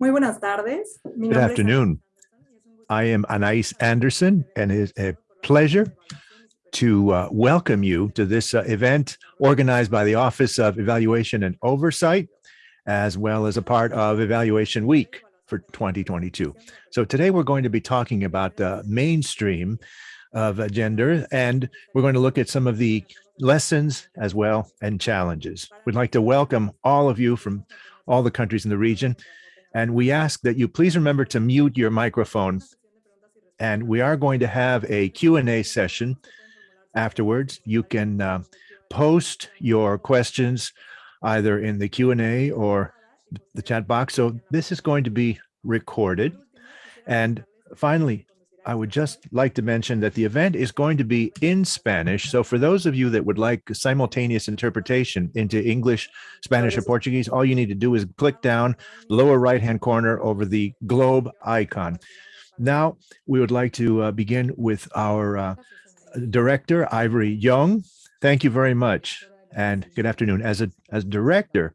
Muy buenas tardes. Mi Good afternoon. I am Anais Anderson, and it is a pleasure to uh, welcome you to this uh, event organized by the Office of Evaluation and Oversight, as well as a part of Evaluation Week for 2022. So today we're going to be talking about the mainstream of gender, and we're going to look at some of the lessons as well and challenges. We'd like to welcome all of you from all the countries in the region, and we ask that you please remember to mute your microphone. And we are going to have a Q&A session afterwards. You can uh, post your questions either in the Q&A or the chat box. So this is going to be recorded. And finally, I would just like to mention that the event is going to be in Spanish. So for those of you that would like simultaneous interpretation into English, Spanish, or Portuguese, all you need to do is click down lower right-hand corner over the globe icon. Now, we would like to uh, begin with our uh, director, Ivory Yong. Thank you very much and good afternoon. As a as director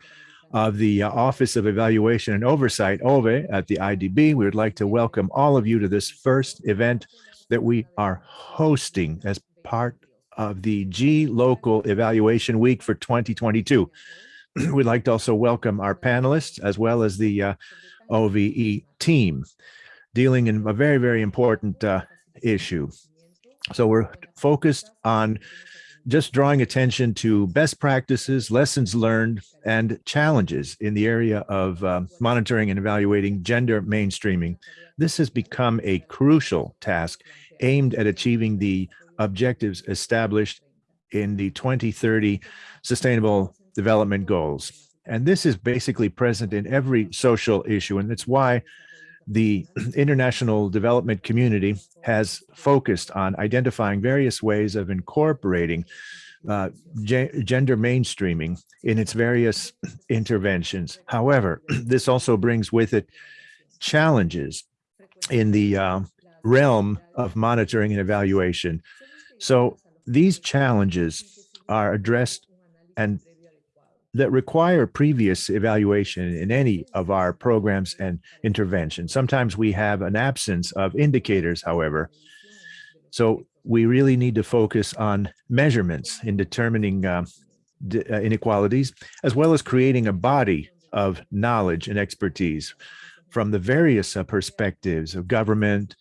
of the uh, Office of Evaluation and Oversight, OVE, at the IDB, we would like to welcome all of you to this first event that we are hosting as part of the gLOCAL Evaluation Week for 2022. We'd like to also welcome our panelists as well as the uh, OVE team dealing in a very, very important uh, issue. So we're focused on just drawing attention to best practices, lessons learned, and challenges in the area of uh, monitoring and evaluating gender mainstreaming. This has become a crucial task aimed at achieving the objectives established in the 2030 Sustainable Development Goals. And this is basically present in every social issue, and that's why the international development community has focused on identifying various ways of incorporating uh, gender mainstreaming in its various interventions. However, this also brings with it challenges in the uh, realm of monitoring and evaluation. So these challenges are addressed and that require previous evaluation in any of our programs and interventions. Sometimes we have an absence of indicators, however. So we really need to focus on measurements in determining uh, uh, inequalities, as well as creating a body of knowledge and expertise from the various uh, perspectives of government,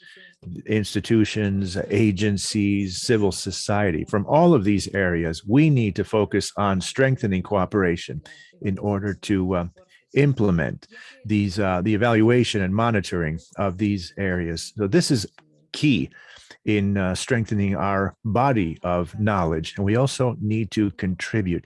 institutions, agencies, civil society. From all of these areas, we need to focus on strengthening cooperation in order to uh, implement these uh, the evaluation and monitoring of these areas. So this is key in uh, strengthening our body of knowledge. And we also need to contribute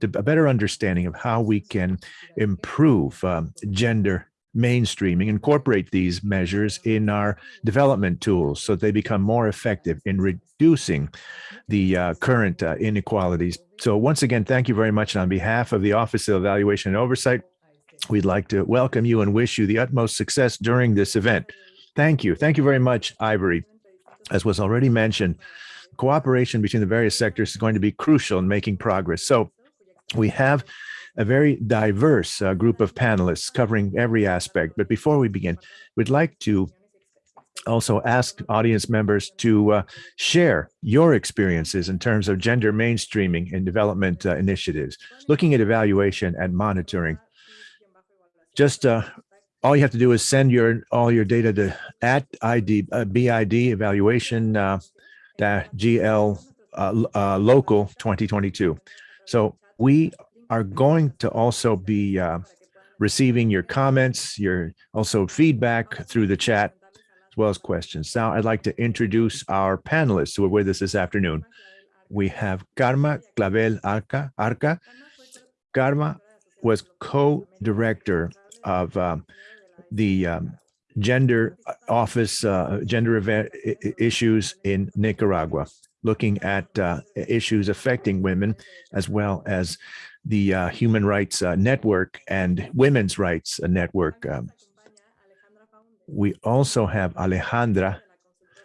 to a better understanding of how we can improve um, gender mainstreaming, incorporate these measures in our development tools so they become more effective in reducing the uh, current uh, inequalities. So once again, thank you very much. And on behalf of the Office of Evaluation and Oversight, we'd like to welcome you and wish you the utmost success during this event. Thank you. Thank you very much, Ivory. As was already mentioned, cooperation between the various sectors is going to be crucial in making progress. So we have a very diverse uh, group of panelists covering every aspect. But before we begin, we'd like to also ask audience members to uh, share your experiences in terms of gender mainstreaming in development uh, initiatives, looking at evaluation and monitoring. Just uh, all you have to do is send your all your data to at ID uh, BID evaluation uh, GL uh, local 2022. So we are going to also be uh, receiving your comments, your also feedback through the chat, as well as questions. Now, I'd like to introduce our panelists who are with us this afternoon. We have Karma Clavel Arca. Arca. Karma was co-director of um, the um, gender office, uh, gender event issues in Nicaragua, looking at uh, issues affecting women as well as the uh, Human Rights uh, Network and Women's Rights uh, Network. Um, we also have Alejandra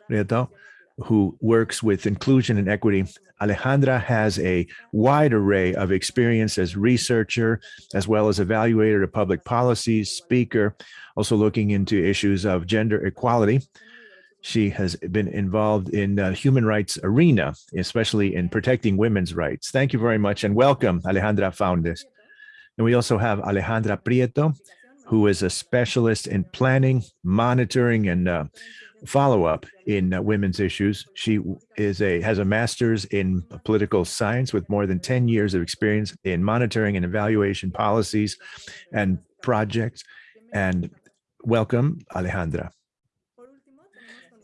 Prieto, who works with inclusion and equity. Alejandra has a wide array of experience as researcher, as well as evaluator of public policy, speaker, also looking into issues of gender equality. She has been involved in the human rights arena, especially in protecting women's rights. Thank you very much and welcome, Alejandra Faúndez. And we also have Alejandra Prieto, who is a specialist in planning, monitoring, and uh, follow-up in uh, women's issues. She is a has a master's in political science with more than 10 years of experience in monitoring and evaluation policies and projects. And welcome, Alejandra.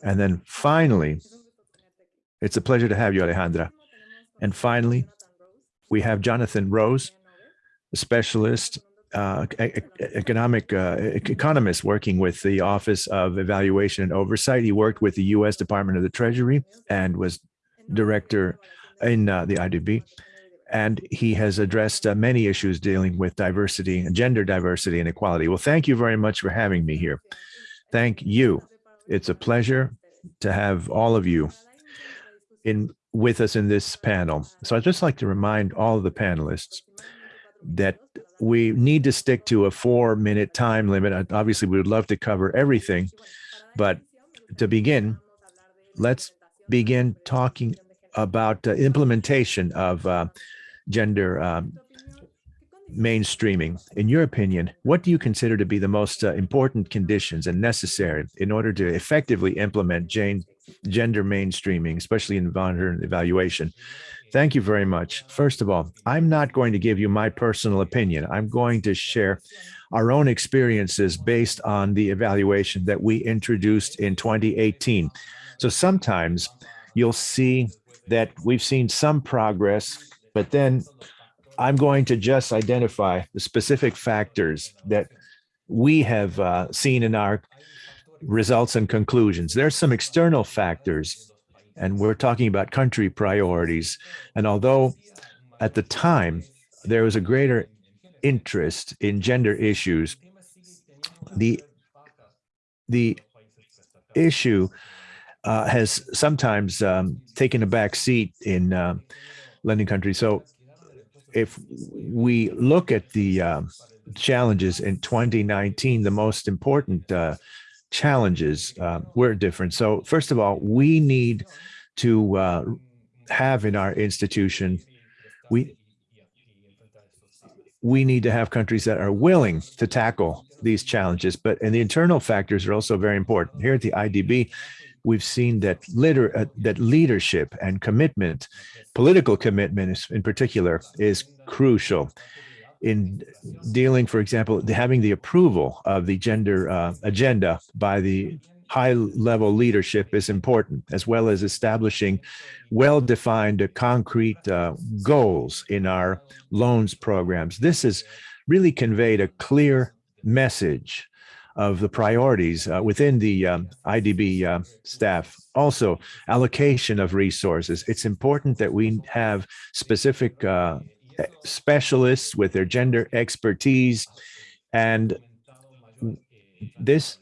And then finally, it's a pleasure to have you, Alejandra. And finally, we have Jonathan Rose, a specialist uh, economic uh, economist working with the Office of Evaluation and Oversight. He worked with the U.S. Department of the Treasury and was director in uh, the IDB. And he has addressed uh, many issues dealing with diversity gender diversity and equality. Well, thank you very much for having me here. Thank you. It's a pleasure to have all of you in with us in this panel. So I'd just like to remind all of the panelists that we need to stick to a four minute time limit. Obviously, we would love to cover everything, but to begin, let's begin talking about uh, implementation of uh, gender um, mainstreaming. In your opinion, what do you consider to be the most uh, important conditions and necessary in order to effectively implement Jane, gender mainstreaming, especially in modern evaluation? Thank you very much. First of all, I'm not going to give you my personal opinion. I'm going to share our own experiences based on the evaluation that we introduced in 2018. So sometimes you'll see that we've seen some progress, but then I'm going to just identify the specific factors that we have uh, seen in our results and conclusions. There's some external factors and we're talking about country priorities. And although at the time there was a greater interest in gender issues, the the issue uh, has sometimes um, taken a back seat in uh, lending countries. So if we look at the uh, challenges in 2019, the most important uh, challenges uh, were different. So first of all, we need to uh, have in our institution, we we need to have countries that are willing to tackle these challenges. But and the internal factors are also very important. Here at the IDB, we've seen that liter uh, that leadership and commitment, political commitment in particular, is crucial in dealing, for example, having the approval of the gender uh, agenda by the high level leadership is important, as well as establishing well-defined concrete uh, goals in our loans programs. This has really conveyed a clear message of the priorities uh, within the um, IDB uh, staff. Also, allocation of resources. It's important that we have specific uh, specialists with their gender expertise. And this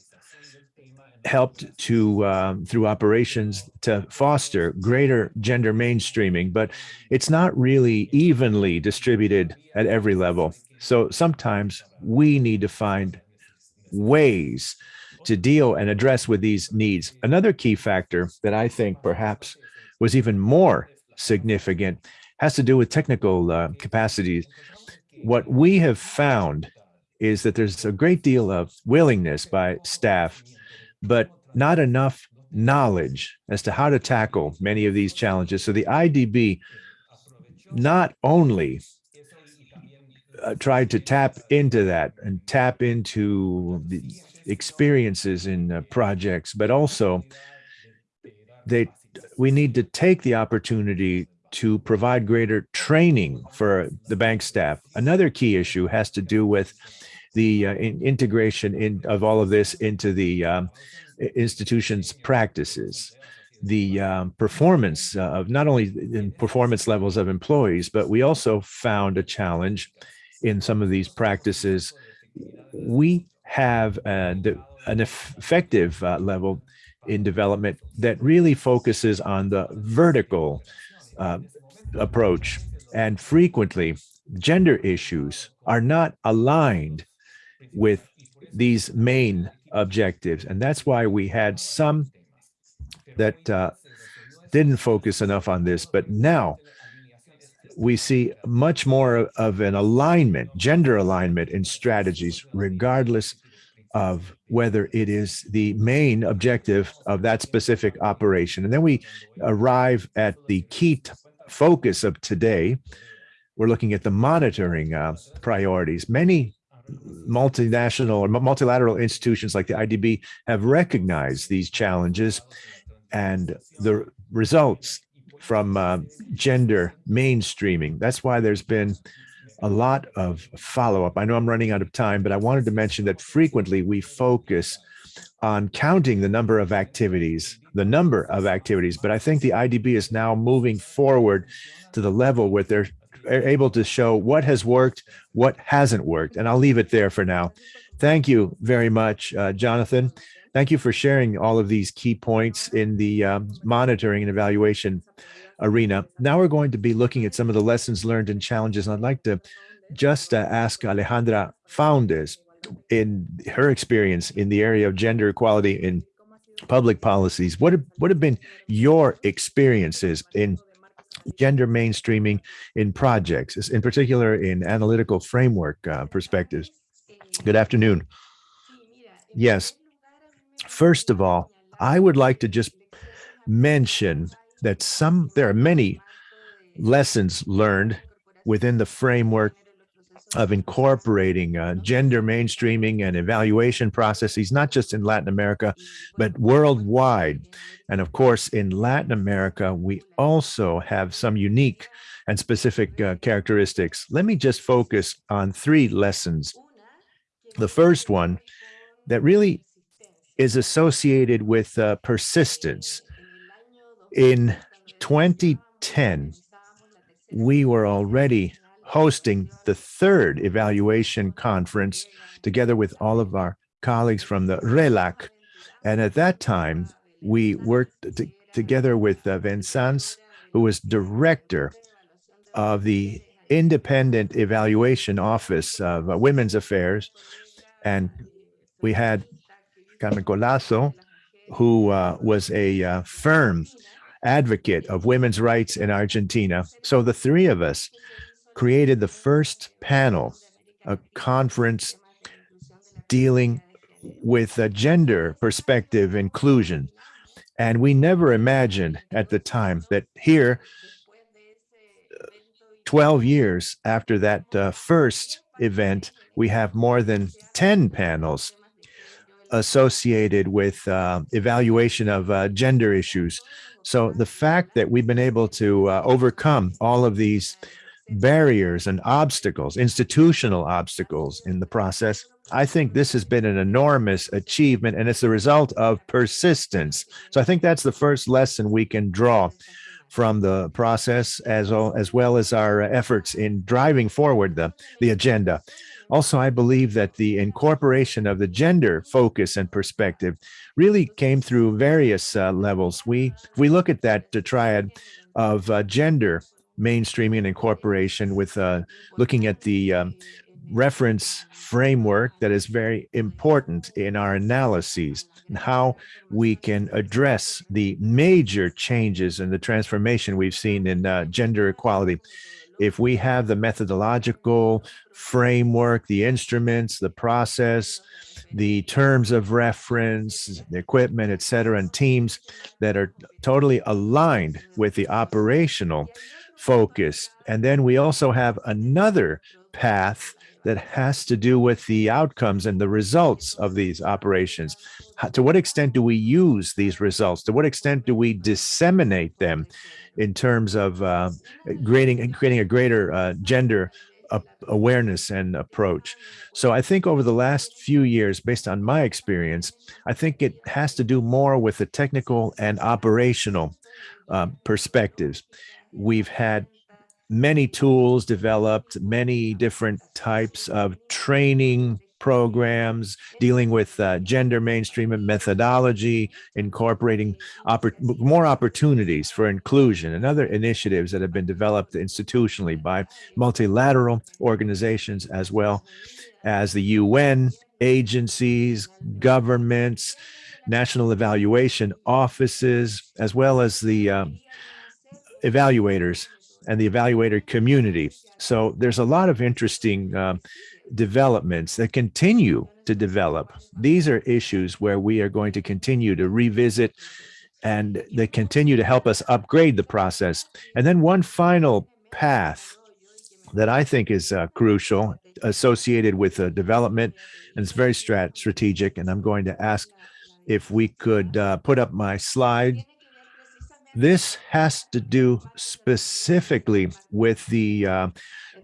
helped to um, through operations to foster greater gender mainstreaming, but it's not really evenly distributed at every level. So sometimes we need to find ways to deal and address with these needs. Another key factor that I think perhaps was even more significant has to do with technical uh, capacities. What we have found is that there's a great deal of willingness by staff, but not enough knowledge as to how to tackle many of these challenges. So the IDB not only uh, tried to tap into that and tap into the experiences in uh, projects, but also they we need to take the opportunity to provide greater training for the bank staff. Another key issue has to do with the uh, in integration in, of all of this into the um, institution's practices, the um, performance uh, of not only in performance levels of employees, but we also found a challenge in some of these practices. We have an, an effective uh, level in development that really focuses on the vertical uh, approach. And frequently, gender issues are not aligned with these main objectives. And that's why we had some that uh, didn't focus enough on this. But now we see much more of an alignment, gender alignment in strategies, regardless of whether it is the main objective of that specific operation. And then we arrive at the key focus of today. We're looking at the monitoring uh, priorities. Many multinational or multilateral institutions like the IDB have recognized these challenges and the results from uh, gender mainstreaming. That's why there's been a lot of follow-up. I know I'm running out of time, but I wanted to mention that frequently we focus on counting the number of activities, the number of activities, but I think the IDB is now moving forward to the level where they're able to show what has worked, what hasn't worked. And I'll leave it there for now. Thank you very much, uh, Jonathan. Thank you for sharing all of these key points in the um, monitoring and evaluation arena. Now we're going to be looking at some of the lessons learned and challenges. And I'd like to just uh, ask Alejandra Faúndez in her experience in the area of gender equality in public policies. What have, what have been your experiences in gender mainstreaming in projects, in particular in analytical framework uh, perspectives? Good afternoon. Yes. First of all, I would like to just mention that some there are many lessons learned within the framework of incorporating uh, gender mainstreaming and evaluation processes, not just in Latin America, but worldwide. And of course, in Latin America, we also have some unique and specific uh, characteristics. Let me just focus on three lessons. The first one that really is associated with uh, persistence. In 2010, we were already hosting the third evaluation conference together with all of our colleagues from the RELAC. And at that time, we worked together with uh, Vincent, who was director of the Independent Evaluation Office of uh, Women's Affairs. And we had Carmen Colazo, who uh, was a uh, firm advocate of women's rights in Argentina. So the three of us created the first panel, a conference dealing with a gender perspective inclusion. And we never imagined at the time that here, 12 years after that uh, first event, we have more than 10 panels associated with uh, evaluation of uh, gender issues. So the fact that we've been able to uh, overcome all of these barriers and obstacles, institutional obstacles in the process, I think this has been an enormous achievement and it's the result of persistence. So I think that's the first lesson we can draw from the process as well as, well as our efforts in driving forward the, the agenda. Also, I believe that the incorporation of the gender focus and perspective really came through various uh, levels. We, we look at that triad of uh, gender mainstreaming and incorporation with uh, looking at the um, reference framework that is very important in our analyses and how we can address the major changes and the transformation we've seen in uh, gender equality if we have the methodological framework, the instruments, the process, the terms of reference, the equipment, et cetera, and teams that are totally aligned with the operational focus. And then we also have another path that has to do with the outcomes and the results of these operations. How, to what extent do we use these results? To what extent do we disseminate them in terms of uh, creating, creating a greater uh, gender awareness and approach. So I think over the last few years, based on my experience, I think it has to do more with the technical and operational uh, perspectives. We've had many tools developed, many different types of training programs dealing with uh, gender mainstream and methodology, incorporating oppor- more opportunities for inclusion and other initiatives that have been developed institutionally by multilateral organizations as well as the UN, agencies, governments, national evaluation offices, as well as the um, evaluators and the evaluator community. So there's a lot of interesting uh, developments that continue to develop. These are issues where we are going to continue to revisit and they continue to help us upgrade the process. And then one final path that I think is uh, crucial associated with uh, development, and it's very strat strategic. And I'm going to ask if we could uh, put up my slide. This has to do specifically with the uh,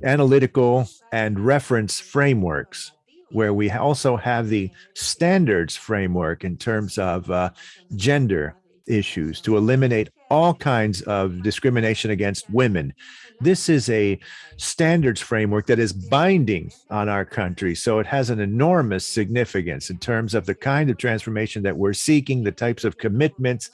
analytical and reference frameworks, where we also have the standards framework in terms of uh, gender issues to eliminate all kinds of discrimination against women. This is a standards framework that is binding on our country. So it has an enormous significance in terms of the kind of transformation that we're seeking, the types of commitments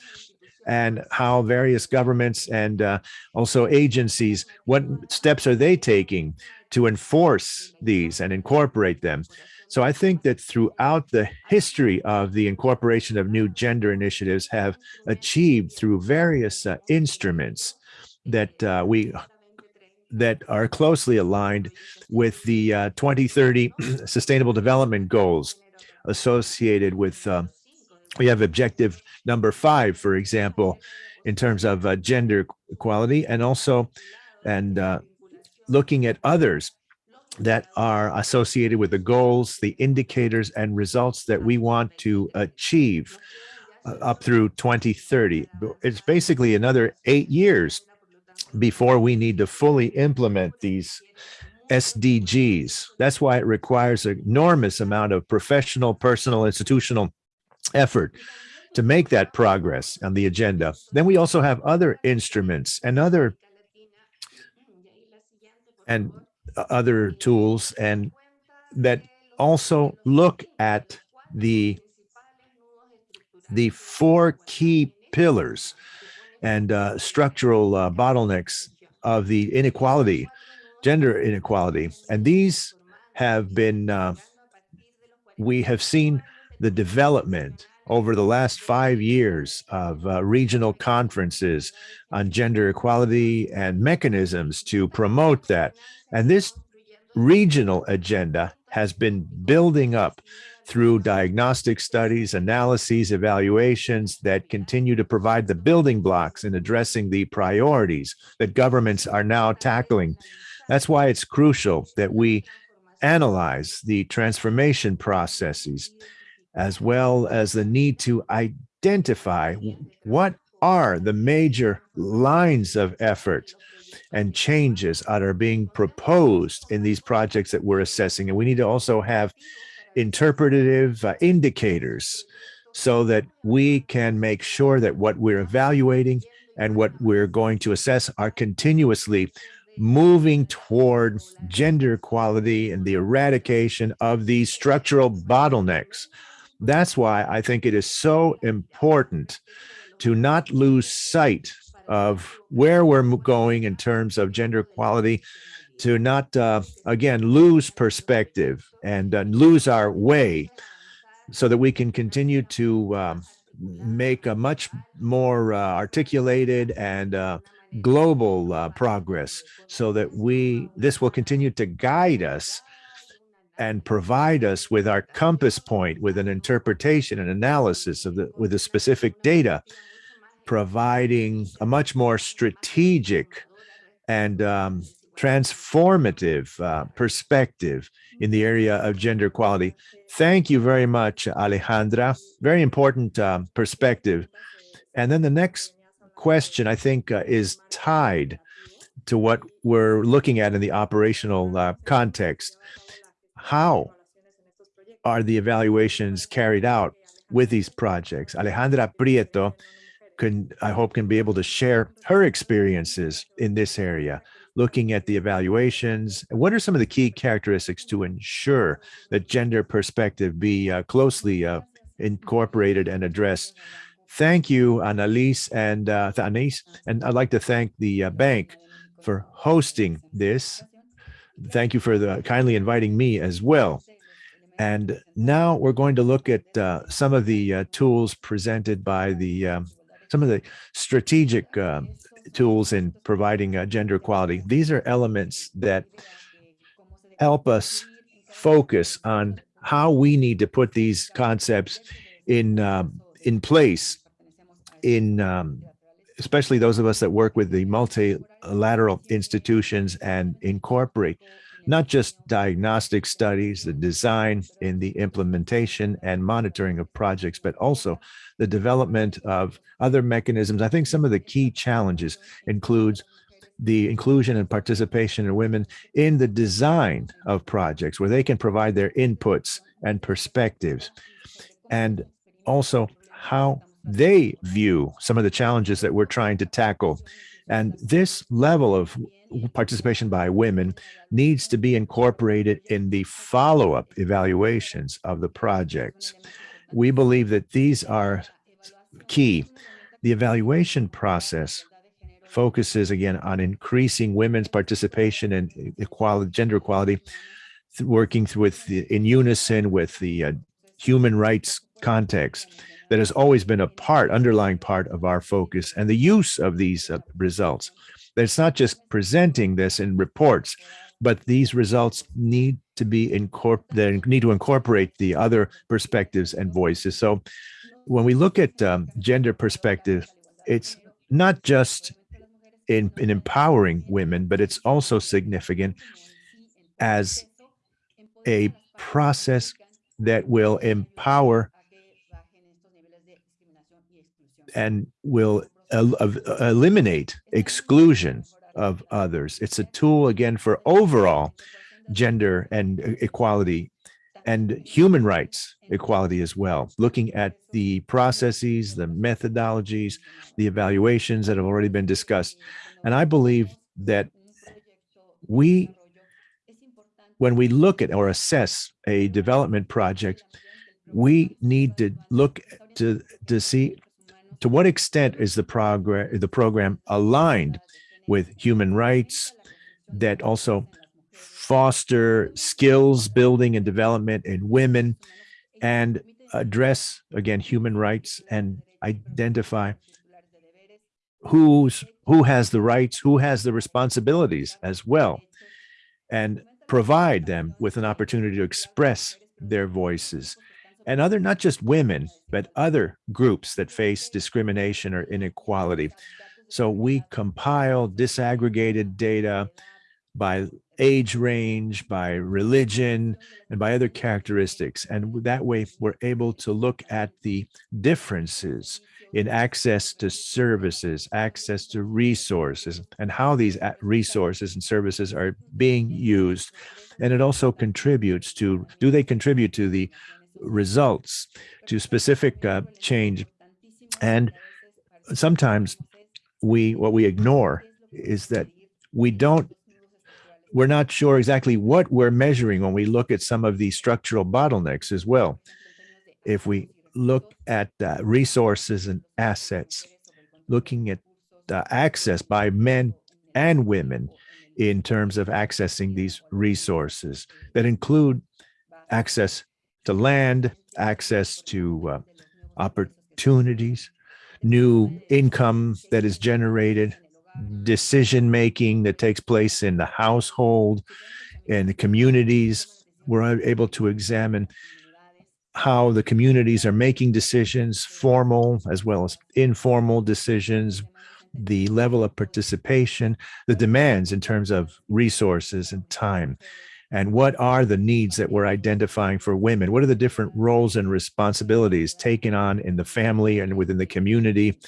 and how various governments and uh, also agencies, what steps are they taking to enforce these and incorporate them? So I think that throughout the history of the incorporation of new gender initiatives have achieved through various uh, instruments that uh, we that are closely aligned with the uh, 2030 Sustainable Development Goals associated with, uh, we have objective number five, for example, in terms of uh, gender equality and also, and uh, looking at others that are associated with the goals, the indicators and results that we want to achieve uh, up through 2030. It's basically another eight years before we need to fully implement these SDGs. That's why it requires an enormous amount of professional, personal, institutional effort to make that progress on the agenda. Then we also have other instruments and other and other tools and that also look at the the four key pillars and uh, structural uh, bottlenecks of the inequality, gender inequality. And these have been, uh, we have seen the development over the last five years of uh, regional conferences on gender equality and mechanisms to promote that. And this regional agenda has been building up through diagnostic studies, analyses, evaluations that continue to provide the building blocks in addressing the priorities that governments are now tackling. That's why it's crucial that we analyze the transformation processes as well as the need to identify what are the major lines of effort and changes that are being proposed in these projects that we're assessing. And we need to also have interpretative uh, indicators so that we can make sure that what we're evaluating and what we're going to assess are continuously moving toward gender equality and the eradication of these structural bottlenecks. That's why I think it is so important to not lose sight of where we're going in terms of gender equality to not, uh, again, lose perspective and uh, lose our way so that we can continue to um, make a much more uh, articulated and uh, global uh, progress so that we, this will continue to guide us and provide us with our compass point with an interpretation and analysis of the with the specific data providing a much more strategic and um, transformative uh, perspective in the area of gender equality. Thank you very much, Alejandra. Very important um, perspective. And then the next question, I think, uh, is tied to what we're looking at in the operational uh, context. How are the evaluations carried out with these projects? Alejandra Prieto can, I hope, can be able to share her experiences in this area looking at the evaluations. What are some of the key characteristics to ensure that gender perspective be uh, closely uh, incorporated and addressed? Thank you, Annalise and uh, and I'd like to thank the uh, bank for hosting this. Thank you for the kindly inviting me as well. And now we're going to look at uh, some of the uh, tools presented by the um, some of the strategic uh, tools in providing uh, gender equality. These are elements that help us focus on how we need to put these concepts in um, in place in um, especially those of us that work with the multilateral institutions and incorporate not just diagnostic studies, the design in the implementation and monitoring of projects, but also the development of other mechanisms. I think some of the key challenges includes the inclusion and participation of women in the design of projects where they can provide their inputs and perspectives and also how they view some of the challenges that we're trying to tackle. And this level of participation by women needs to be incorporated in the follow-up evaluations of the projects. We believe that these are key. The evaluation process focuses again on increasing women's participation and equality, gender equality, working with the, in unison with the uh, human rights context that has always been a part, underlying part of our focus and the use of these uh, results. That it's not just presenting this in reports, but these results need to be incorporated, need to incorporate the other perspectives and voices. So when we look at um, gender perspective, it's not just in, in empowering women, but it's also significant as a process that will empower and will eliminate exclusion of others. It's a tool, again, for overall gender and equality and human rights equality as well, looking at the processes, the methodologies, the evaluations that have already been discussed. And I believe that we, when we look at or assess a development project, we need to look to, to see to what extent is the program the program aligned with human rights that also foster skills building and development in women and address again human rights and identify who's who has the rights who has the responsibilities as well and provide them with an opportunity to express their voices and other, not just women, but other groups that face discrimination or inequality. So we compile disaggregated data by age range, by religion, and by other characteristics. And that way we're able to look at the differences in access to services, access to resources, and how these resources and services are being used. And it also contributes to, do they contribute to the results to specific uh, change. And sometimes we, what we ignore is that we don't, we're not sure exactly what we're measuring when we look at some of these structural bottlenecks as well. If we look at uh, resources and assets, looking at uh, access by men and women in terms of accessing these resources that include access to land, access to uh, opportunities, new income that is generated, decision making that takes place in the household and the communities. We're able to examine how the communities are making decisions, formal as well as informal decisions, the level of participation, the demands in terms of resources and time and what are the needs that we're identifying for women? What are the different roles and responsibilities taken on in the family and within the community?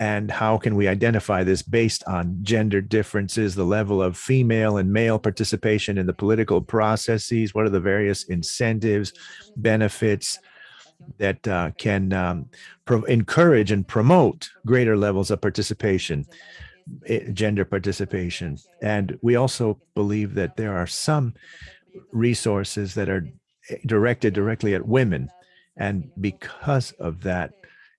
And how can we identify this based on gender differences, the level of female and male participation in the political processes? What are the various incentives, benefits that uh, can um, encourage and promote greater levels of participation? Gender participation. And we also believe that there are some resources that are eh, directed directly at women. And because of that,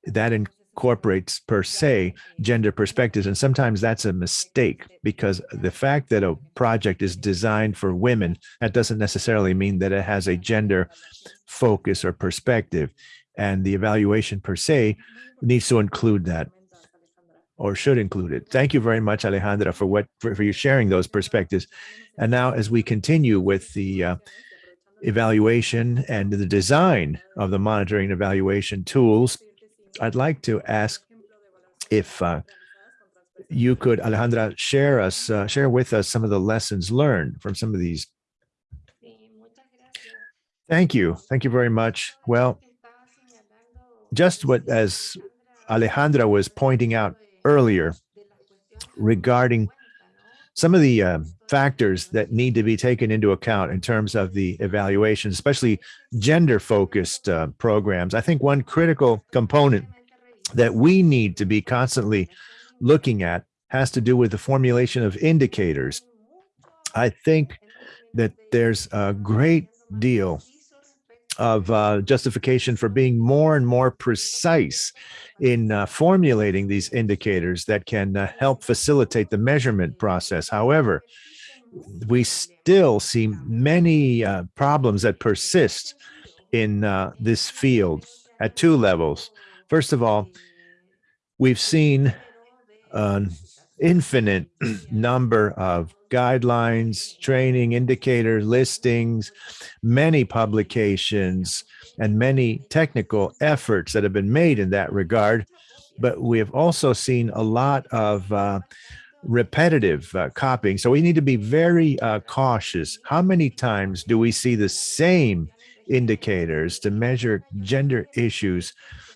that incorporates per se gender perspectives. And sometimes that's a mistake because the fact that a project is designed for women, that doesn't necessarily mean that it has a gender focus or perspective. And the evaluation per se needs to include that or should include it. Thank you very much, Alejandra, for what for, for you sharing those perspectives. And now as we continue with the uh, evaluation and the design of the monitoring and evaluation tools, I'd like to ask if uh, you could, Alejandra, share us, uh, share with us some of the lessons learned from some of these. Thank you. Thank you very much. Well, just what as Alejandra was pointing out earlier regarding some of the uh, factors that need to be taken into account in terms of the evaluation, especially gender focused uh, programs. I think one critical component that we need to be constantly looking at has to do with the formulation of indicators. I think that there's a great deal of uh, justification for being more and more precise in uh, formulating these indicators that can uh, help facilitate the measurement process. However, we still see many uh, problems that persist in uh, this field at two levels. First of all, we've seen an infinite number of guidelines, training, indicator listings, many publications, and many technical efforts that have been made in that regard. But we have also seen a lot of uh, repetitive uh, copying. So we need to be very uh, cautious. How many times do we see the same indicators to measure gender issues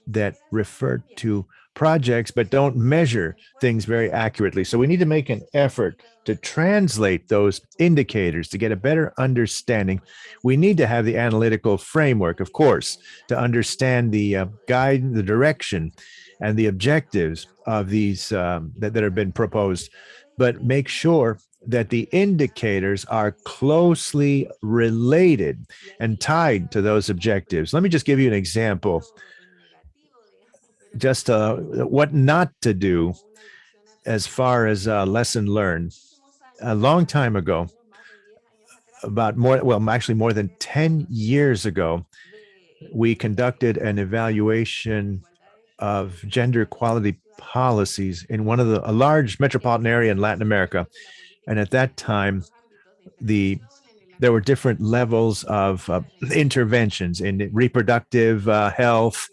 that refer to projects but don't measure things very accurately. So we need to make an effort to translate those indicators to get a better understanding. We need to have the analytical framework, of course, to understand the uh, guide, the direction, and the objectives of these um, that, that have been proposed, but make sure that the indicators are closely related and tied to those objectives. Let me just give you an example just uh, what not to do as far as uh, lesson learned. A long time ago, about more, well, actually more than 10 years ago, we conducted an evaluation of gender equality policies in one of the, a large metropolitan area in Latin America. And at that time, the there were different levels of uh, interventions in reproductive uh, health,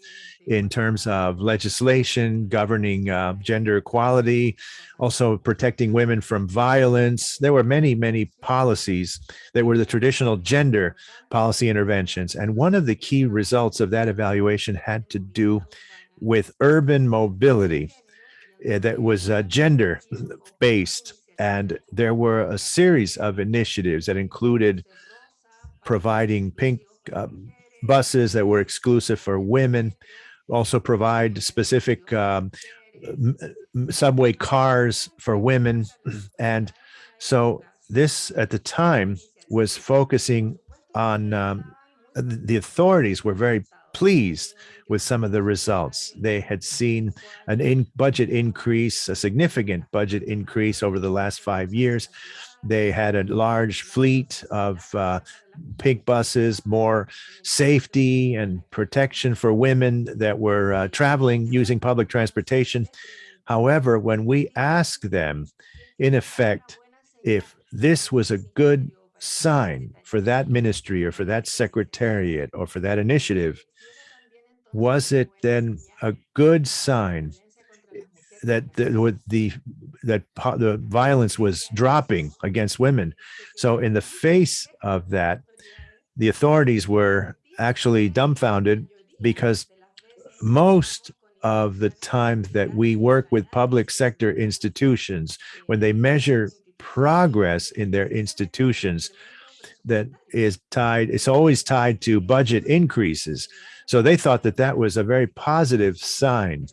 in terms of legislation governing uh, gender equality, also protecting women from violence. There were many, many policies that were the traditional gender policy interventions. And one of the key results of that evaluation had to do with urban mobility uh, that was uh, gender based. And there were a series of initiatives that included providing pink uh, buses that were exclusive for women, also provide specific um, subway cars for women. And so this at the time was focusing on um, the authorities were very pleased with some of the results. They had seen an in budget increase, a significant budget increase over the last five years. They had a large fleet of uh, pink buses, more safety and protection for women that were uh, traveling using public transportation. However, when we ask them, in effect, if this was a good sign for that ministry or for that secretariat or for that initiative, was it then a good sign that the, the that the violence was dropping against women. So in the face of that, the authorities were actually dumbfounded because most of the time that we work with public sector institutions, when they measure progress in their institutions, that is tied, it's always tied to budget increases. So they thought that that was a very positive sign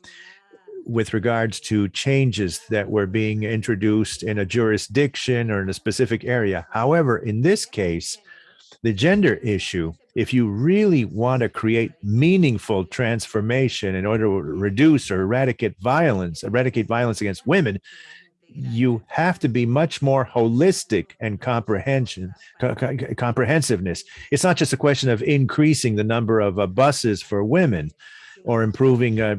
with regards to changes that were being introduced in a jurisdiction or in a specific area. However, in this case, the gender issue, if you really want to create meaningful transformation in order to reduce or eradicate violence, eradicate violence against women, you have to be much more holistic and comprehension co comprehensiveness. It's not just a question of increasing the number of uh, buses for women or improving uh,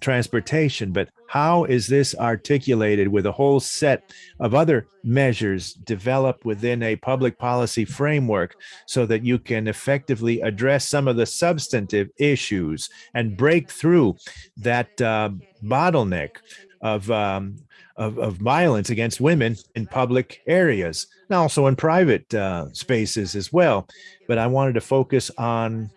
transportation, but how is this articulated with a whole set of other measures developed within a public policy framework so that you can effectively address some of the substantive issues and break through that uh, bottleneck of, um, of, of violence against women in public areas and also in private uh, spaces as well. But I wanted to focus on,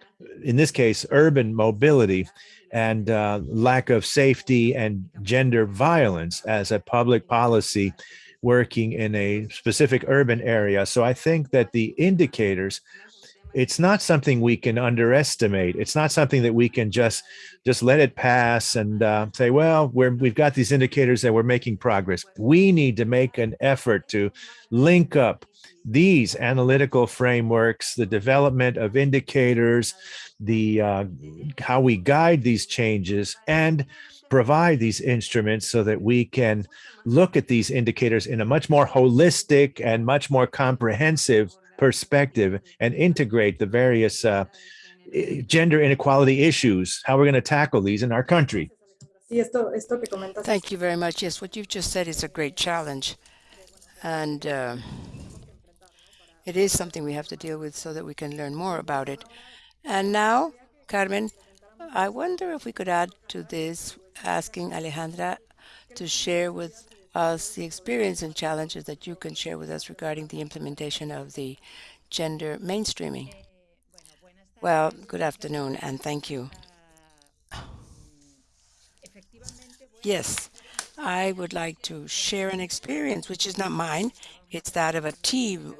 in this case, urban mobility and uh, lack of safety and gender violence as a public policy working in a specific urban area. So I think that the indicators it's not something we can underestimate. It's not something that we can just just let it pass and uh, say, well, we're we've got these indicators that we're making progress. We need to make an effort to link up these analytical frameworks, the development of indicators, the uh, how we guide these changes, and provide these instruments so that we can look at these indicators in a much more holistic and much more comprehensive perspective and integrate the various uh, gender inequality issues, how we're going to tackle these in our country. Thank you very much. Yes, what you've just said is a great challenge. And uh, it is something we have to deal with so that we can learn more about it. And now, Carmen, I wonder if we could add to this, asking Alejandra to share with us the experience and challenges that you can share with us regarding the implementation of the gender mainstreaming. Well, good afternoon and thank you. Yes, I would like to share an experience, which is not mine. It's that of a team.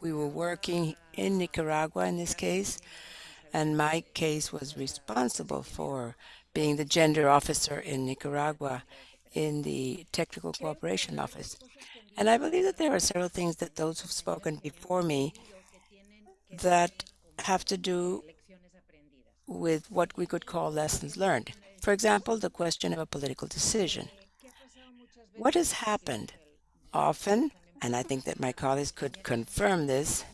We were working in Nicaragua in this case, and my case was responsible for being the gender officer in Nicaragua in the Technical Cooperation Office. And I believe that there are several things that those who've spoken before me that have to do with what we could call lessons learned. For example, the question of a political decision. What has happened often, and I think that my colleagues could confirm this,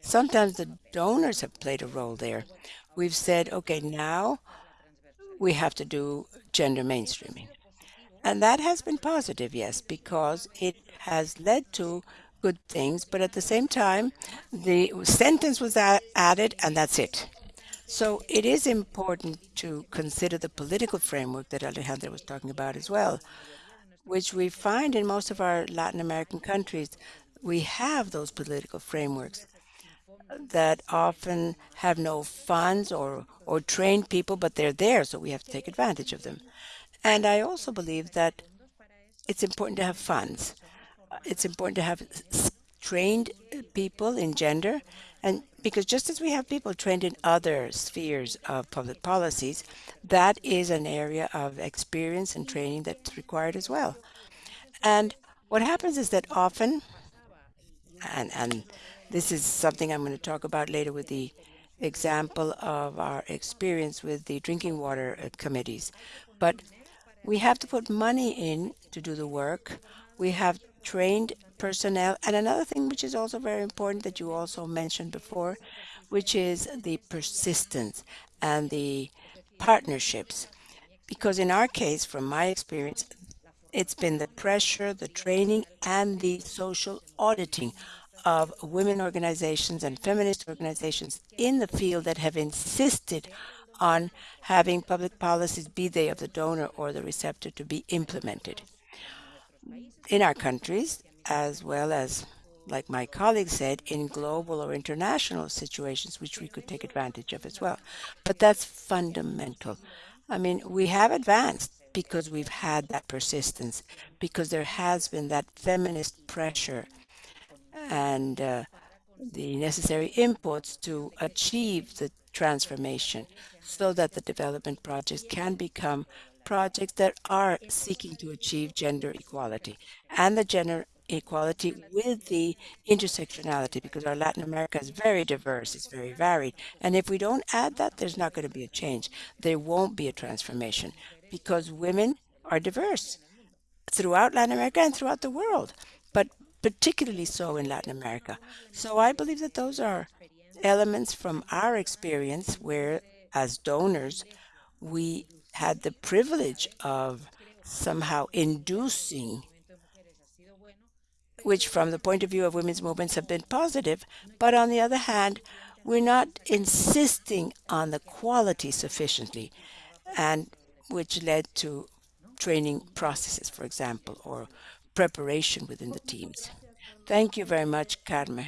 sometimes the donors have played a role there. We've said, okay, now we have to do gender mainstreaming. And that has been positive, yes, because it has led to good things, but at the same time, the sentence was added and that's it. So it is important to consider the political framework that Alejandra was talking about as well, which we find in most of our Latin American countries. We have those political frameworks that often have no funds or, or trained people, but they're there, so we have to take advantage of them. And I also believe that it's important to have funds. It's important to have trained people in gender, and because just as we have people trained in other spheres of public policies, that is an area of experience and training that's required as well. And what happens is that often, and, and this is something I'm going to talk about later with the example of our experience with the drinking water uh, committees, but we have to put money in to do the work. We have trained personnel. And another thing which is also very important that you also mentioned before, which is the persistence and the partnerships. Because in our case, from my experience, it's been the pressure, the training, and the social auditing of women organizations and feminist organizations in the field that have insisted on having public policies, be they of the donor or the receptor, to be implemented. In our countries, as well as, like my colleague said, in global or international situations, which we could take advantage of as well. But that's fundamental. I mean, we have advanced because we've had that persistence, because there has been that feminist pressure and uh, the necessary inputs to achieve the transformation so that the development projects can become projects that are seeking to achieve gender equality and the gender equality with the intersectionality because our Latin America is very diverse, it's very varied. And if we don't add that, there's not going to be a change. There won't be a transformation because women are diverse throughout Latin America and throughout the world, but particularly so in Latin America. So I believe that those are elements from our experience where, as donors, we had the privilege of somehow inducing, which from the point of view of women's movements have been positive, but on the other hand, we're not insisting on the quality sufficiently, and which led to training processes, for example, or preparation within the teams. Thank you very much, Carmen.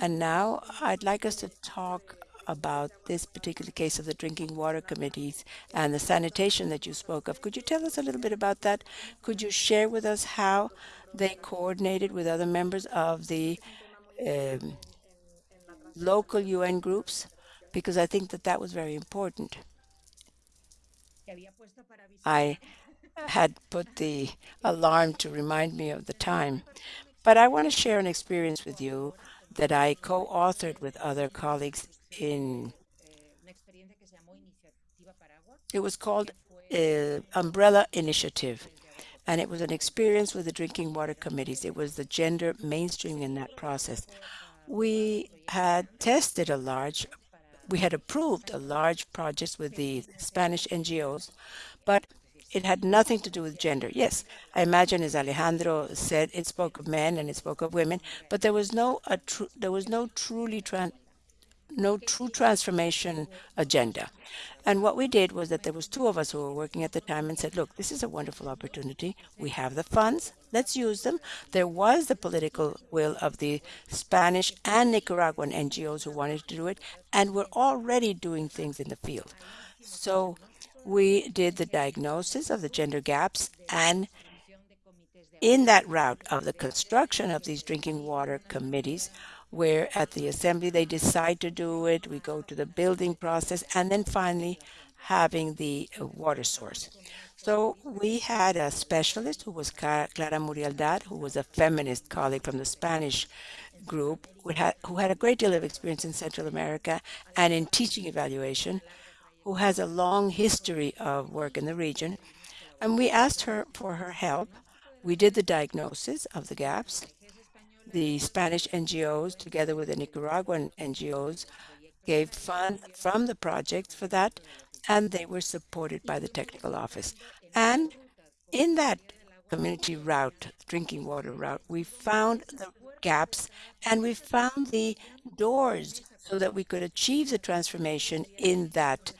And now I'd like us to talk about this particular case of the drinking water committees and the sanitation that you spoke of. Could you tell us a little bit about that? Could you share with us how they coordinated with other members of the um, local UN groups? Because I think that that was very important. I had put the alarm to remind me of the time. But I want to share an experience with you that I co-authored with other colleagues in it was called uh, Umbrella Initiative and it was an experience with the drinking water committees. It was the gender mainstream in that process. We had tested a large, we had approved a large project with the Spanish NGOs, but it had nothing to do with gender. Yes, I imagine, as Alejandro said, it spoke of men and it spoke of women, but there was no there was no truly no true transformation agenda. And what we did was that there was two of us who were working at the time and said, look, this is a wonderful opportunity. We have the funds. Let's use them. There was the political will of the Spanish and Nicaraguan NGOs who wanted to do it, and we're already doing things in the field. So we did the diagnosis of the gender gaps and in that route of the construction of these drinking water committees, where at the assembly they decide to do it, we go to the building process, and then finally having the uh, water source. So we had a specialist who was Clara Murguialday, who was a feminist colleague from the Spanish group, who had, who had a great deal of experience in Central America and in teaching evaluation, who has a long history of work in the region. And we asked her for her help. We did the diagnosis of the gaps the Spanish NGOs, together with the Nicaraguan NGOs, gave funds from the project for that, and they were supported by the technical office. And in that community route, drinking water route, we found the gaps and we found the doors so that we could achieve the transformation in that,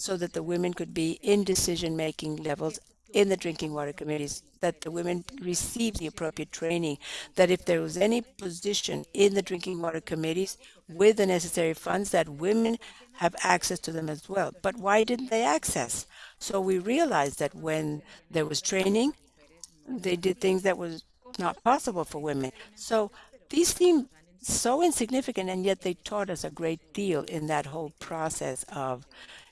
so that the women could be in decision-making levels in the drinking water committees that the women receive the appropriate training, that if there was any position in the drinking water committees with the necessary funds, that women have access to them as well. But why didn't they access? So we realized that when there was training, they did things that was not possible for women. So these seem so insignificant, and yet they taught us a great deal in that whole process of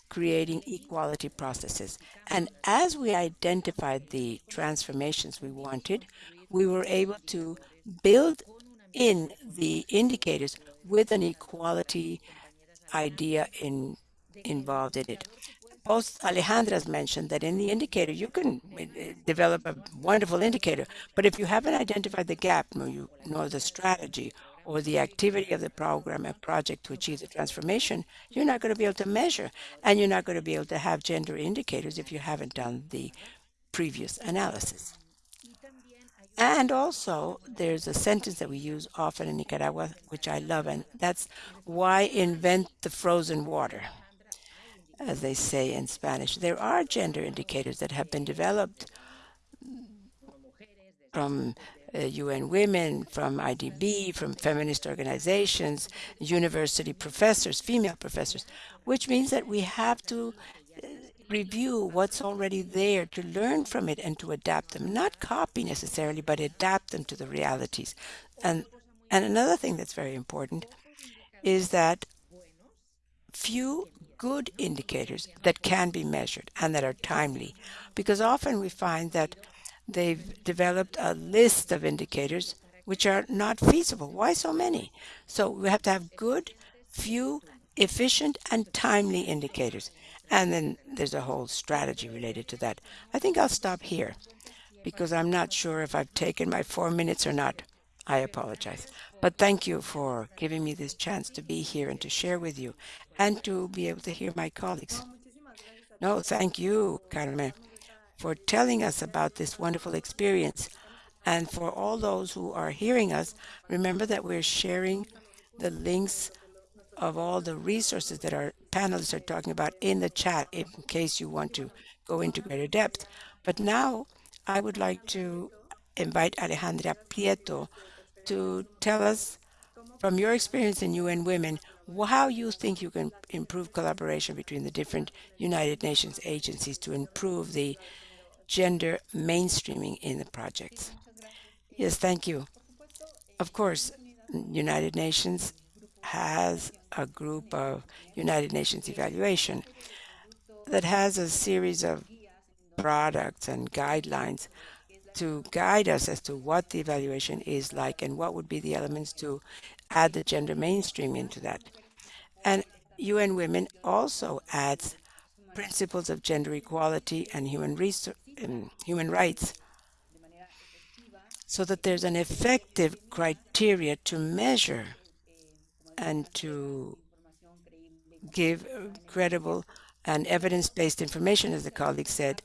creating equality processes. And as we identified the transformations we wanted, we were able to build in the indicators with an equality idea in, involved in it. Both Alejandra's mentioned that in the indicator, you can uh, develop a wonderful indicator, but if you haven't identified the gap nor, you, nor the strategy or the activity of the program and project to achieve the transformation, you're not going to be able to measure. And you're not going to be able to have gender indicators if you haven't done the previous analysis. And also, there's a sentence that we use often in Nicaragua, which I love, and that's why invent the frozen water, as they say in Spanish. There are gender indicators that have been developed from UN Women, from IDB, from feminist organizations, university professors, female professors, which means that we have to uh, review what's already there to learn from it and to adapt them, not copy necessarily, but adapt them to the realities. And, and another thing that's very important is that few good indicators that can be measured and that are timely. Because often we find that they've developed a list of indicators which are not feasible. Why so many? So we have to have good, few, efficient, and timely indicators. And then there's a whole strategy related to that. I think I'll stop here because I'm not sure if I've taken my four minutes or not. I apologize. But thank you for giving me this chance to be here and to share with you and to be able to hear my colleagues. No, thank you, Carmen, for telling us about this wonderful experience. And for all those who are hearing us, remember that we're sharing the links of all the resources that our panelists are talking about in the chat in case you want to go into greater depth. But now I would like to invite Alejandra Prieto to tell us from your experience in UN Women, how you think you can improve collaboration between the different United Nations agencies to improve the gender mainstreaming in the project. Yes, thank you. Of course, United Nations has a group of United Nations evaluation that has a series of products and guidelines to guide us as to what the evaluation is like and what would be the elements to add the gender mainstream into that. And UN Women also adds principles of gender equality and human, human rights so that there's an effective criteria to measure and to give credible and evidence-based information, as the colleague said,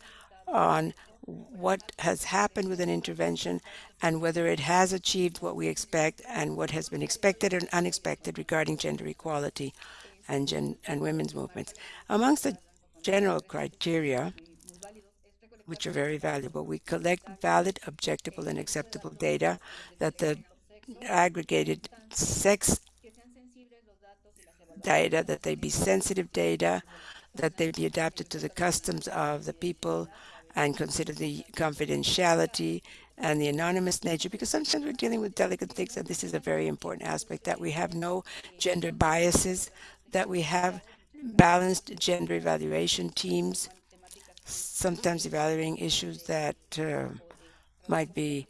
on what has happened with an intervention and whether it has achieved what we expect and what has been expected and unexpected regarding gender equality and, gen and women's movements. Amongst the general criteria, which are very valuable, we collect valid, objectable, and acceptable data that the aggregated sex data, that they be sensitive data, that they be adapted to the customs of the people and consider the confidentiality and the anonymous nature, because sometimes we're dealing with delicate things, and this is a very important aspect, that we have no gender biases, that we have balanced gender evaluation teams, sometimes evaluating issues that uh, might be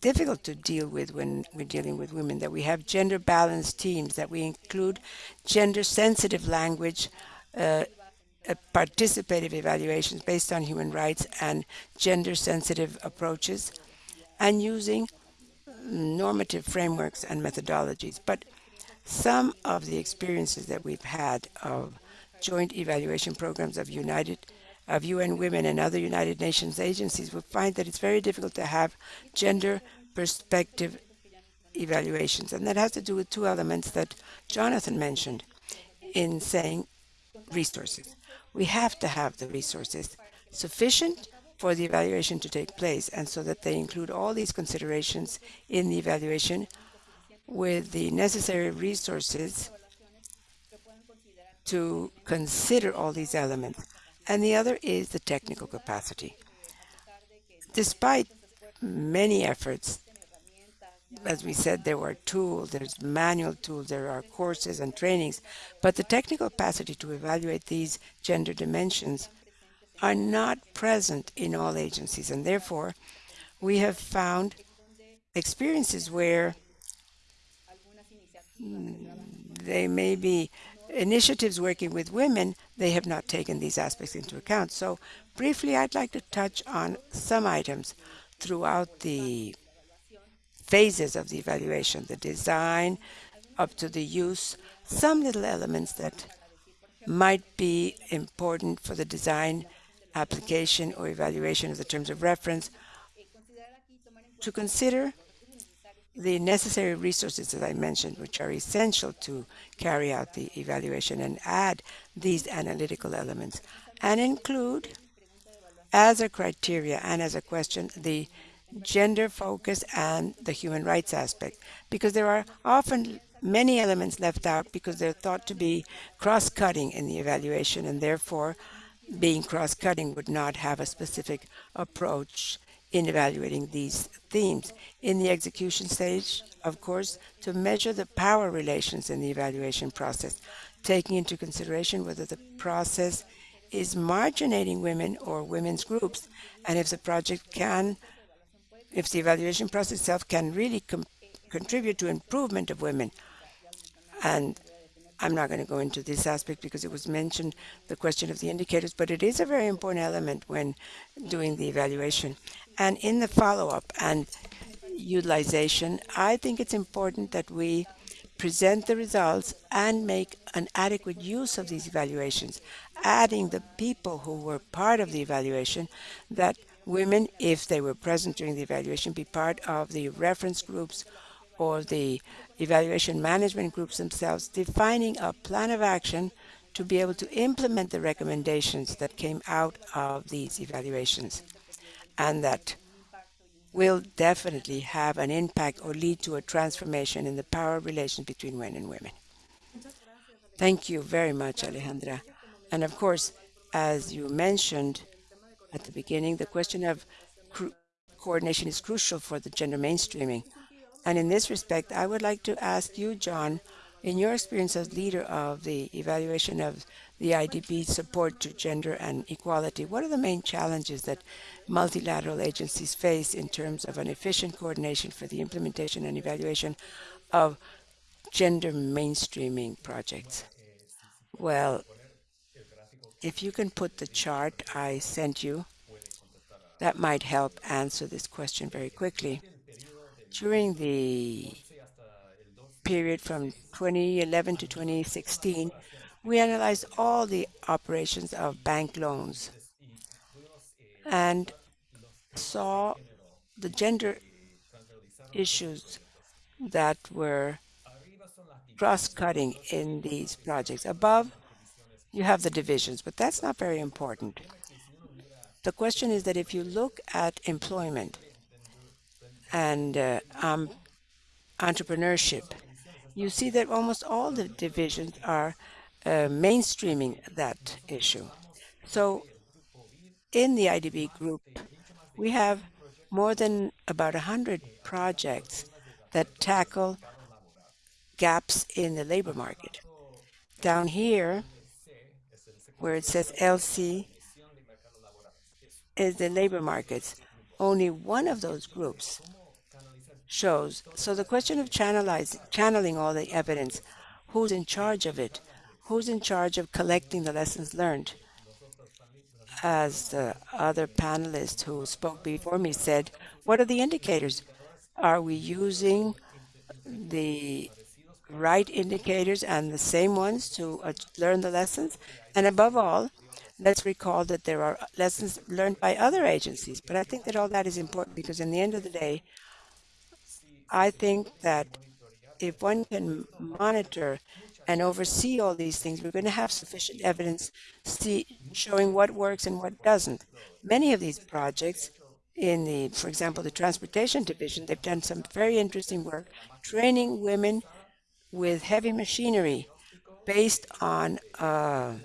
difficult to deal with when we're dealing with women, that we have gender balanced teams, that we include gender sensitive language uh, uh, participative evaluations based on human rights and gender-sensitive approaches, and using normative frameworks and methodologies. But some of the experiences that we've had of joint evaluation programs of United of UN Women and other United Nations agencies we find that it's very difficult to have gender perspective evaluations. And that has to do with two elements that Jonathan mentioned in saying resources we have to have the resources sufficient for the evaluation to take place and so that they include all these considerations in the evaluation with the necessary resources to consider all these elements. And the other is the technical capacity. Despite many efforts as we said, there were tools, there's manual tools, there are courses and trainings, but the technical capacity to evaluate these gender dimensions are not present in all agencies. And therefore, we have found experiences where they may be initiatives working with women, they have not taken these aspects into account. So briefly, I'd like to touch on some items throughout the phases of the evaluation, the design up to the use, some little elements that might be important for the design, application, or evaluation of the terms of reference, to consider the necessary resources that I mentioned, which are essential to carry out the evaluation and add these analytical elements, and include as a criteria and as a question the gender focus and the human rights aspect. Because there are often many elements left out because they're thought to be cross-cutting in the evaluation and therefore being cross-cutting would not have a specific approach in evaluating these themes. In the execution stage, of course, to measure the power relations in the evaluation process, taking into consideration whether the process is marginating women or women's groups, and if the project can, if the evaluation process itself can really contribute to improvement of women. And I'm not going to go into this aspect because it was mentioned, the question of the indicators, but it is a very important element when doing the evaluation. And in the follow-up and utilization, I think it's important that we present the results and make an adequate use of these evaluations, adding the people who were part of the evaluation, that women, if they were present during the evaluation, be part of the reference groups or the evaluation management groups themselves, defining a plan of action to be able to implement the recommendations that came out of these evaluations and that will definitely have an impact or lead to a transformation in the power relations between men and women. Thank you very much, Alejandra. And of course, as you mentioned at the beginning, the question of coordination is crucial for the gender mainstreaming. And in this respect, I would like to ask you, John, in your experience as leader of the evaluation of the IDB support to gender and equality, what are the main challenges that multilateral agencies face in terms of an efficient coordination for the implementation and evaluation of gender mainstreaming projects? Well, if you can put the chart I sent you, that might help answer this question very quickly. During the period from 2011 to 2016, we analyzed all the operations of bank loans and saw the gender issues that were cross-cutting in these projects. Above, you have the divisions, but that's not very important. The question is that if you look at employment and uh, um, entrepreneurship, you see that almost all the divisions are Uh, mainstreaming that issue. So in the IDB group, we have more than about 100 projects that tackle gaps in the labor market. Down here, where it says LC, is the labor markets. Only one of those groups shows. So the question of channeling all the evidence, who's in charge of it? Who's in charge of collecting the lessons learned? As the other panelists who spoke before me said, what are the indicators? Are we using the right indicators and the same ones to uh, learn the lessons? And above all, let's recall that there are lessons learned by other agencies. But I think that all that is important because in the end of the day, I think that if one can monitor and oversee all these things, we're going to have sufficient evidence see, showing what works and what doesn't. Many of these projects in the, for example, the transportation division, they've done some very interesting work training women with heavy machinery based on a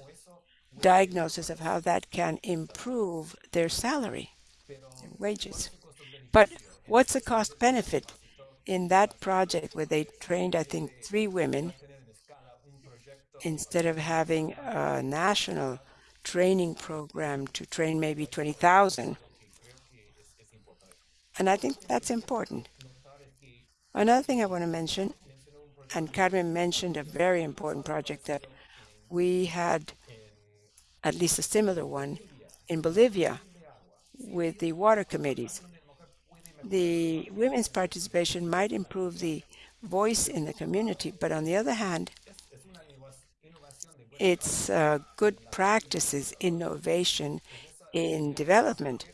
diagnosis of how that can improve their salary, their wages. But what's the cost benefit? in that project where they trained, I think, three women, instead of having a national training program to train maybe 20,000. And I think that's important. Another thing I want to mention, and Carmen mentioned a very important project that we had, at least a similar one, in Bolivia with the water committees the women's participation might improve the voice in the community, but on the other hand, it's uh, good practices, innovation in development.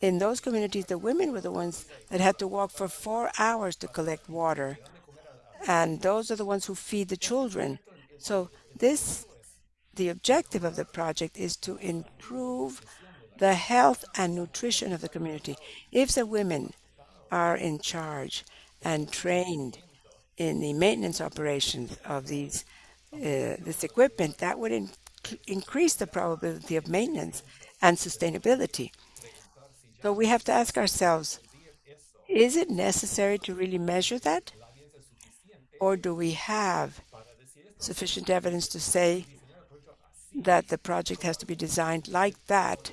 In those communities, the women were the ones that had to walk for four hours to collect water. And those are the ones who feed the children. So this, the objective of the project is to improve the health and nutrition of the community. If the women are in charge and trained in the maintenance operations of these this equipment, that would in increase the probability of maintenance and sustainability. So we have to ask ourselves, is it necessary to really measure that? Or do we have sufficient evidence to say that the project has to be designed like that,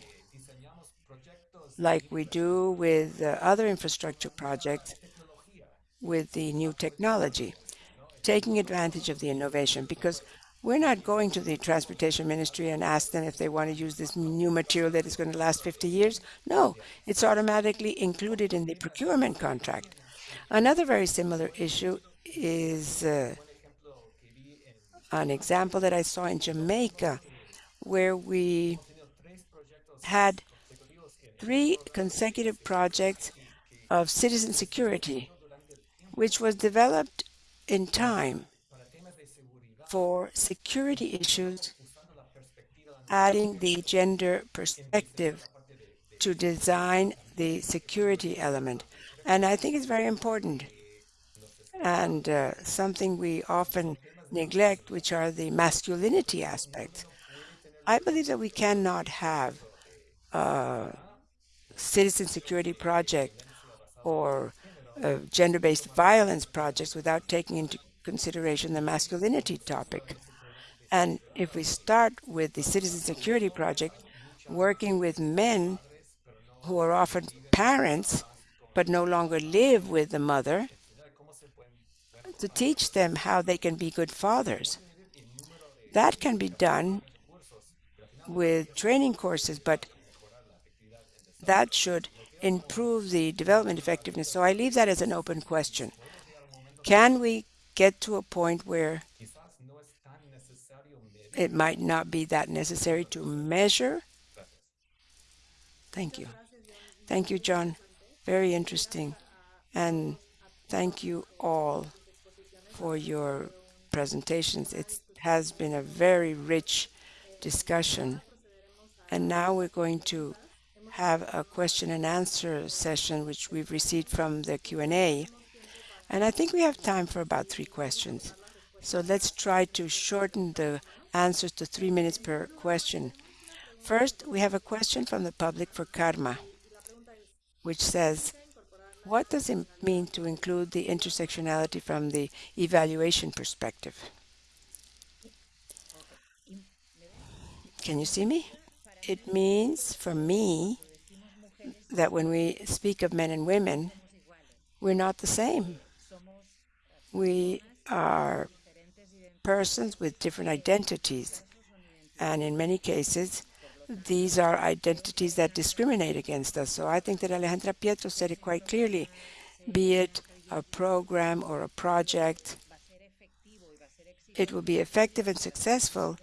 like we do with uh, other infrastructure projects with the new technology, taking advantage of the innovation because we're not going to the transportation ministry and ask them if they want to use this new material that is going to last 50 years. No, it's automatically included in the procurement contract. Another very similar issue is uh, an example that I saw in Jamaica where we had three consecutive projects of citizen security, which was developed in time for security issues, adding the gender perspective to design the security element. And I think it's very important and uh, something we often neglect, which are the masculinity aspects. I believe that we cannot have a citizen security project or gender-based violence projects without taking into consideration the masculinity topic. And if we start with the citizen security project, working with men who are often parents but no longer live with the mother, to teach them how they can be good fathers. That can be done with training courses, but that should improve the development effectiveness. So I leave that as an open question. Can we get to a point where it might not be that necessary to measure? Thank you. Thank you, John. Very interesting. And thank you all for your presentations. It has been a very rich discussion. And now we're going to have a question and answer session, which we've received from the Q&A. And I think we have time for about three questions. So let's try to shorten the answers to three minutes per question. First, we have a question from the public for Carmen, which says, what does it mean to include the intersectionality from the evaluation perspective? Can you see me? It means, for me, that when we speak of men and women, we're not the same. We are persons with different identities. And in many cases, these are identities that discriminate against us. So I think that Alejandra Prieto said it quite clearly, be it a program or a project, it will be effective and successful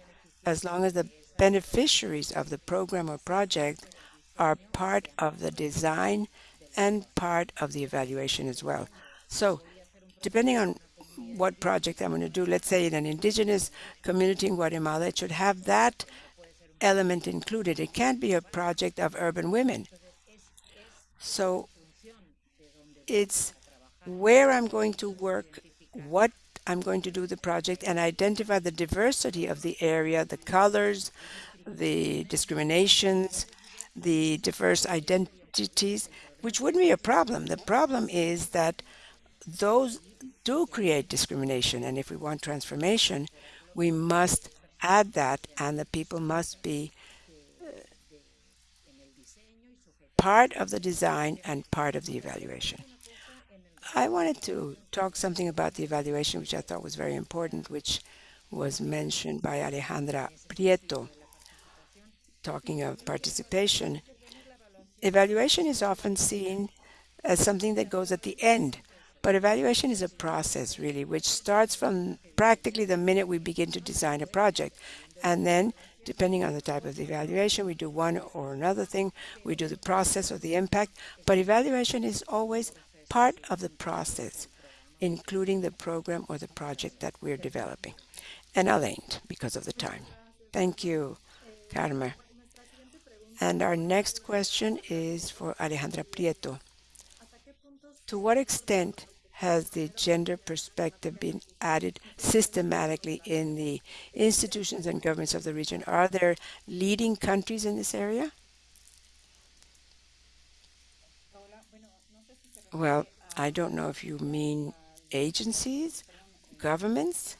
as long as the beneficiaries of the program or project are part of the design and part of the evaluation as well. So depending on what project I'm going to do, let's say in an indigenous community in Guatemala, it should have that element included. It can't be a project of urban women. So it's where I'm going to work, what I'm going to do the project, and identify the diversity of the area, the colors, the discriminations, the diverse identities, which wouldn't be a problem. The problem is that those do create discrimination, and if we want transformation, we must add that, and the people must be uh, part of the design and part of the evaluation. I wanted to talk something about the evaluation, which I thought was very important, which was mentioned by Alejandra Prieto, talking of participation. Evaluation is often seen as something that goes at the end but evaluation is a process, really, which starts from practically the minute we begin to design a project. And then, depending on the type of the evaluation, we do one or another thing. We do the process or the impact. But evaluation is always part of the process, including the program or the project that we're developing. And I'll end because of the time. Thank you, Carmen. And our next question is for Alejandra Prieto. To what extent has the gender perspective been added systematically in the institutions and governments of the region? Are there leading countries in this area? Well, I don't know if you mean agencies, governments.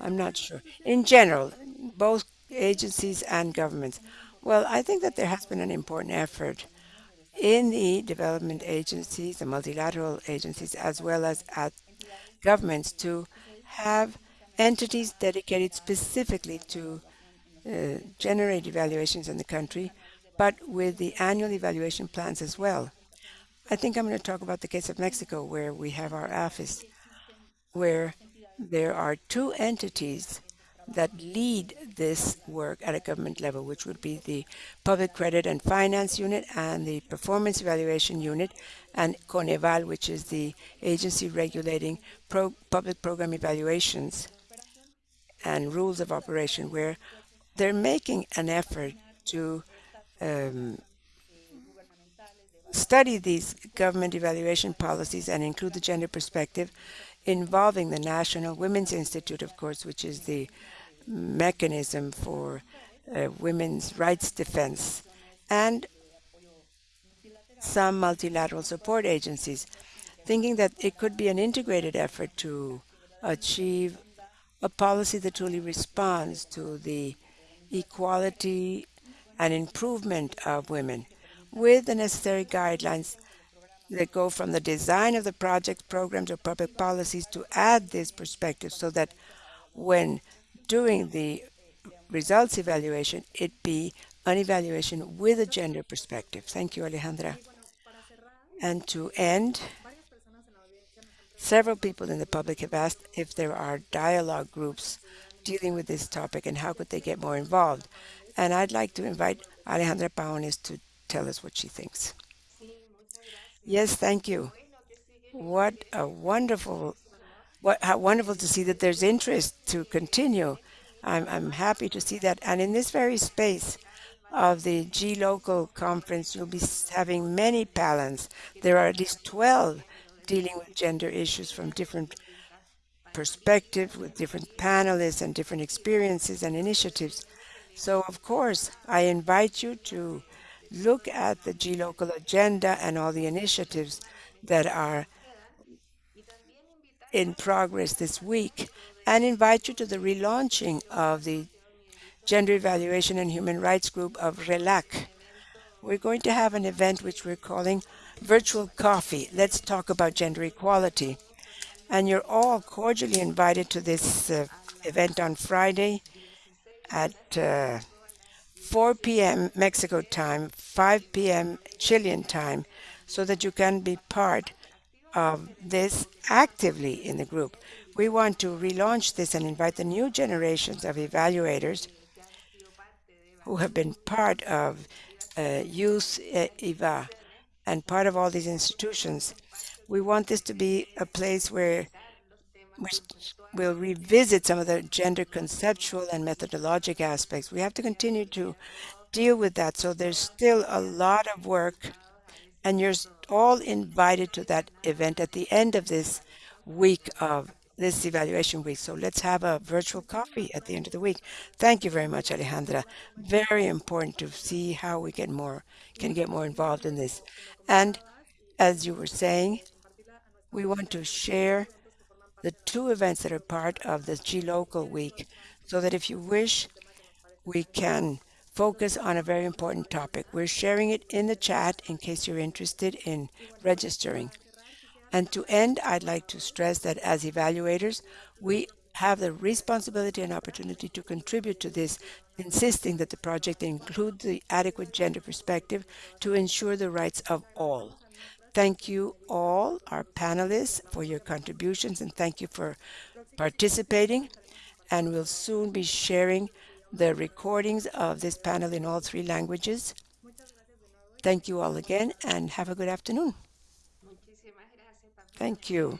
I'm not sure. In general, both agencies and governments. Well, I think that there has been an important effort in the development agencies, the multilateral agencies, as well as at governments to have entities dedicated specifically to uh, generate evaluations in the country, but with the annual evaluation plans as well. I think I'm going to talk about the case of Mexico, where we have our office, where there are two entities that lead this work at a government level, which would be the Public Credit and Finance Unit and the Performance Evaluation Unit, and Coneval, which is the agency regulating pro public program evaluations and rules of operation, where they're making an effort to um, study these government evaluation policies and include the gender perspective involving the National Women's Institute, of course, which is the mechanism for uh, women's rights defense, and some multilateral support agencies, thinking that it could be an integrated effort to achieve a policy that truly responds to the equality and improvement of women with the necessary guidelines that go from the design of the project programs or public policies to add this perspective so that when doing the results evaluation, it be an evaluation with a gender perspective. Thank you, Alejandra. And to end, several people in the public have asked if there are dialogue groups dealing with this topic and how could they get more involved. And I'd like to invite Alejandra Faúndez to tell us what she thinks. Yes, thank you. What a wonderful, what how wonderful to see that there's interest to continue. I'm, I'm happy to see that. And in this very space of the gLOCAL conference, you'll be having many panels. There are at least 12 dealing with gender issues from different perspectives, with different panelists and different experiences and initiatives. So, of course, I invite you to look at the gLOCAL agenda and all the initiatives that are in progress this week and invite you to the relaunching of the Gender Evaluation and Human Rights Group of RELAC. We're going to have an event which we're calling Virtual Coffee. Let's talk about gender equality. And you're all cordially invited to this uh, event on Friday at uh, 4 p.m. Mexico time, 5 p.m. Chilean time, so that you can be part of this actively in the group. We want to relaunch this and invite the new generations of evaluators who have been part of uh, Youth EVA and part of all these institutions. We want this to be a place where which will revisit some of the gender conceptual and methodologic aspects. We have to continue to deal with that. So there's still a lot of work and you're all invited to that event at the end of this week of this evaluation week. So let's have a virtual coffee at the end of the week. Thank you very much, Alejandra. Very important to see how we get more can get more involved in this. And as you were saying, we want to share the two events that are part of the gLOCAL Week so that if you wish, we can focus on a very important topic. We're sharing it in the chat in case you're interested in registering. And to end, I'd like to stress that as evaluators, we have the responsibility and opportunity to contribute to this, insisting that the project include the adequate gender perspective to ensure the rights of all. Thank you all, our panelists, for your contributions, and thank you for participating. And we'll soon be sharing the recordings of this panel in all three languages. Thank you all again, and have a good afternoon. Thank you.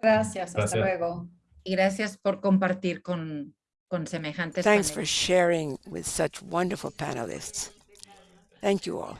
Gracias, hasta Gracias. luego. Y gracias por compartir con, con semejantes Thanks for paneles. sharing with such wonderful panelists. Thank you all.